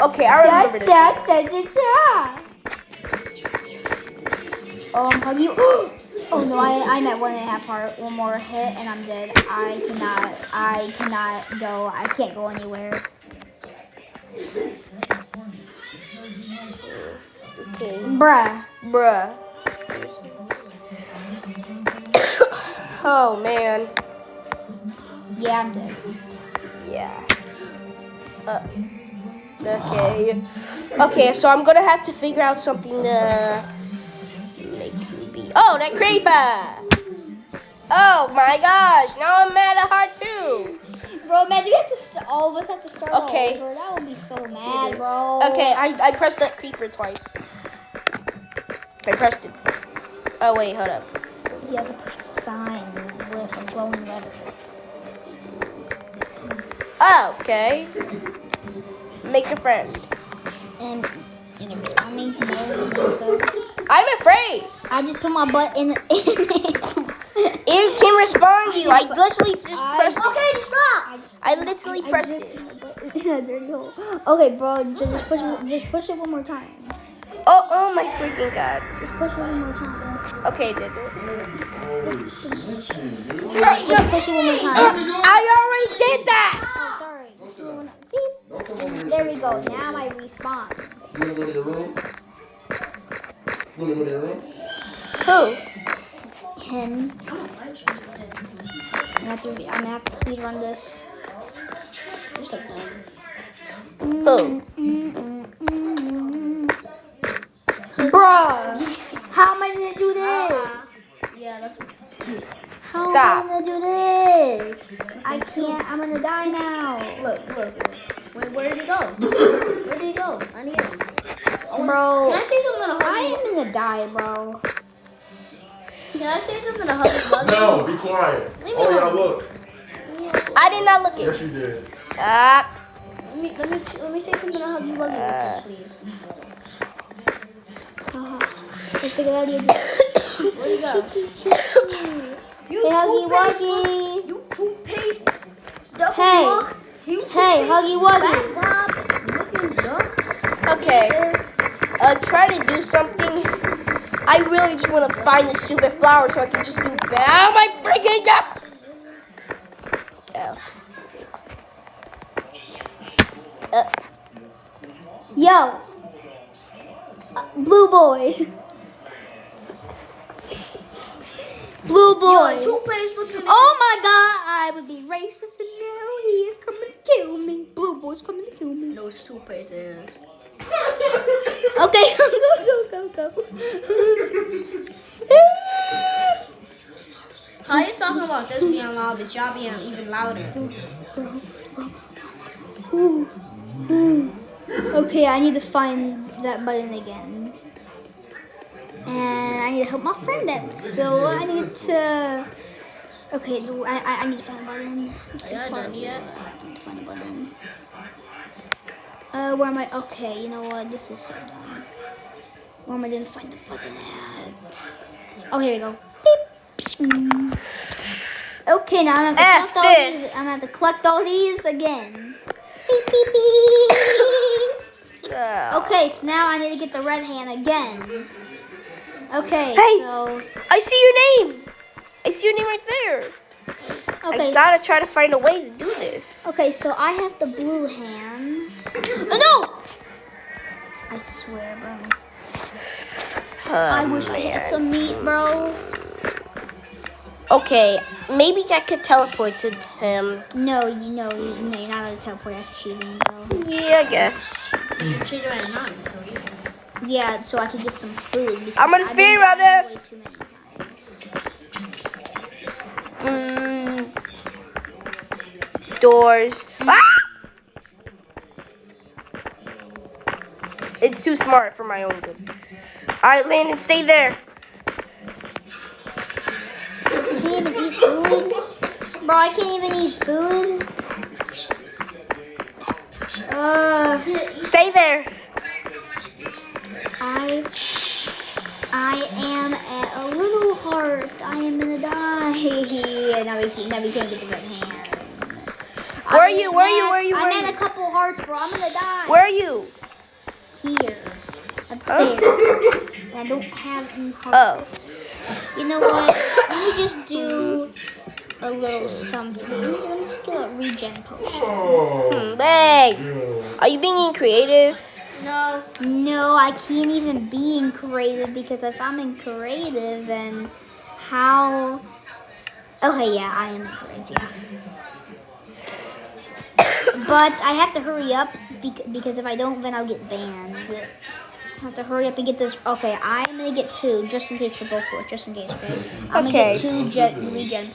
Okay, I remember this. Cha, cha, cha, cha. Um, hug you. Oh no, I, I'm at one and a half heart. One more hit and I'm dead. I cannot, I cannot go. I can't go anywhere. Okay. Bruh. Bruh. oh man. Yeah, I'm dead. Yeah. Uh, okay. Okay, so I'm gonna have to figure out something to make me be. Oh, that creeper! Oh my gosh! Now I'm mad at heart too. Bro, imagine we have to, st- all of us have to start Okay. over. That would be so mad, bro. Okay, I I pressed that creeper twice. I pressed it. Oh wait, hold up. You have to push a sign with a glowing letter. Oh, okay. Make a friend. And, you know, respond me? No, I don't think so. I'm afraid. I just put my butt in, in it. It can respond you. I literally just I- pressed it. Okay, stop. I literally I pressed just it. put my butt in a dirty hole. Okay, bro, just, just push it. Just push it one more time. Oh, oh my freaking god. Just push it one more time. Okay, did it. Just push it one more time. Uh, I already did that. Oh, sorry. Just do it one- Beep. There we go. Now I respawn. You wanna go to your room? You wanna go to your room? Who? Him. I'm gonna have to, I'm gonna have to speed run this. Who? Bro, how am I gonna do this? Yeah, that's How Stop. am I gonna do this? I can't. I'm gonna die now. look, look. Wait, where did he go? Where did he go? I need him. Bro, Can I say something to I am gonna die, bro. Can I say something to Huggy No, be quiet. Leave me Oh, yeah, alone. look. I did not look at Yes, at. you did. Ah. Let me let me let me say something to Huggy Wuggy, please. Let's figure out again. Where you go? You Hey, Huggy toothpaste Wuggy. look- You toothpaste. Double Hey. look. You Hey, Huggy Wuggy. backdrop Looking dumb. Okay. Uh, try to do something. I really just want to find the stupid flower so I can just do bad. Oh my freaking god! Oh. Uh, Yo, Uh, blue boy. blue boy. Yo, toothpaste looking. Oh my god, I would be racist and now he is coming to kill me. Blue boy's coming to kill me. No, it's it is. Okay, go, go, go, go. How you talking about this being loud, but y'all being even louder? Ooh, ooh. Okay, I need to find that button again. And I need to help my friend out. So I need to. Okay, I, I, I need to find a button. Are y'all done yet? I need to find a button. Uh, where am I? Okay, you know what? This is so dumb. Where am I gonna find the button at? Oh, here we go. Beep. Okay, now I'm gonna have to collect all these. I'm gonna have to collect all these again. Beep, beep, beep. Okay, so now I need to get the red hand again. Okay, Hey. so I see your name. I see your name right there. okay, I gotta try to find a way to do this. okay, so I have the blue hand. Oh, no! I swear, bro. I wish I had some meat, bro. Okay, maybe I could teleport to him. No, you know, you, no, you're not teleport. That's cheating, bro. Yeah, I guess. You cheated at nine. so you- Yeah, so I can get some food. I'm gonna speed run this. Mm, doors. Ah! It's too smart for my own good. Alright, Landon, stay there. I can't even eat food. Bro, I can't even eat food. Uh, Stay there. I am at a little heart. I am gonna die. now we can't, now we can't get the red hand. Where are you? Where are you? Where are you? Where I'm are at you? a couple hearts, bro. I'm gonna die. Where are you? Here. Huh? stay. I don't have any hearts. Oh. You know what? Let me just do a little something. Let me just do a regen potion. Hmm, Bang. Are you being creative? No. No, I can't even be in creative because if I'm in creative, then how? Okay, yeah, I am in creative. Yeah. But I have to hurry up bec- because if I don't, then I'll get banned. I have to hurry up and get this. Okay, I'm gonna get two just in case for both of us, just in case. Okay, I'm Okay. gonna get two jet regen